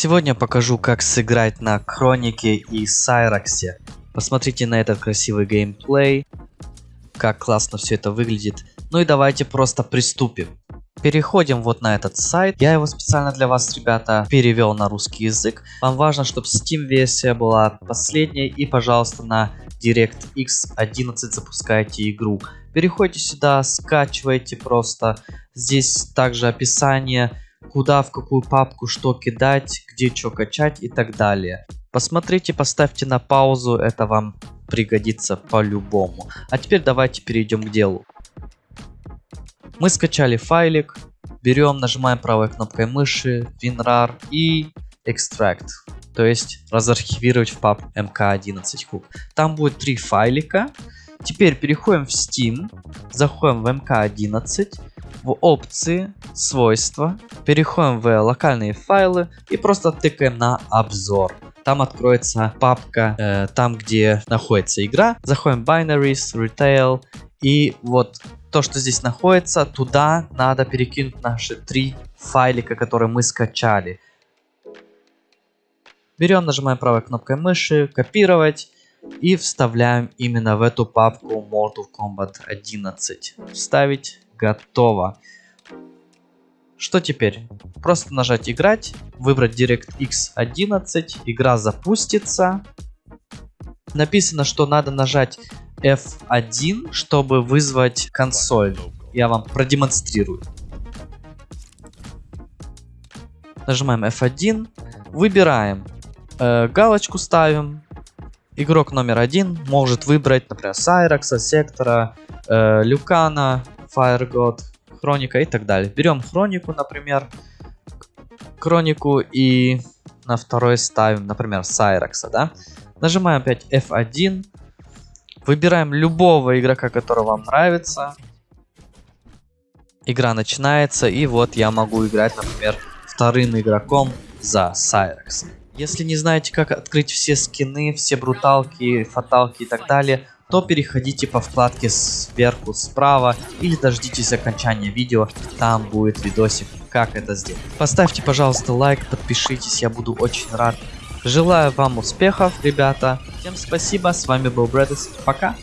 Сегодня покажу, как сыграть на Хронике и Сайраксе. Посмотрите на этот красивый геймплей, как классно все это выглядит. Ну и давайте просто приступим. Переходим вот на этот сайт. Я его специально для вас, ребята, перевел на русский язык. Вам важно, чтобы Steam версия была последняя. И, пожалуйста, на DirectX 11 запускайте игру. Переходите сюда, скачивайте просто. Здесь также описание куда, в какую папку что кидать, где что качать и так далее. Посмотрите, поставьте на паузу, это вам пригодится по-любому. А теперь давайте перейдем к делу. Мы скачали файлик, берем, нажимаем правой кнопкой мыши, WinRAR и Extract. То есть разархивировать в папку mk11 hook. Там будет три файлика. Теперь переходим в Steam, заходим в mk11, в опции, свойства, переходим в локальные файлы и просто тыкаем на обзор. Там откроется папка, э, там где находится игра. Заходим Binaries, Retail и вот то, что здесь находится, туда надо перекинуть наши три файлика, которые мы скачали. Берем, нажимаем правой кнопкой мыши, копировать и вставляем именно в эту папку Mortal Kombat 11. Вставить Готово. Что теперь? Просто нажать играть, выбрать DirectX 11, игра запустится. Написано, что надо нажать F1, чтобы вызвать консоль. Я вам продемонстрирую. Нажимаем F1, выбираем, э, галочку ставим. Игрок номер один может выбрать, например, Сайракса, Сектора, э, Люкана, Fire God, Хроника и так далее. Берем Хронику, например, Хронику и на второй ставим, например, Сайракса, да? Нажимаем опять F1, выбираем любого игрока, который вам нравится. Игра начинается, и вот я могу играть, например, вторым игроком за Сайракс. Если не знаете, как открыть все скины, все бруталки, фаталки и так далее, то переходите по вкладке сверху справа или дождитесь окончания видео, там будет видосик, как это сделать. Поставьте, пожалуйста, лайк, подпишитесь, я буду очень рад. Желаю вам успехов, ребята. Всем спасибо, с вами был Брэдис, пока.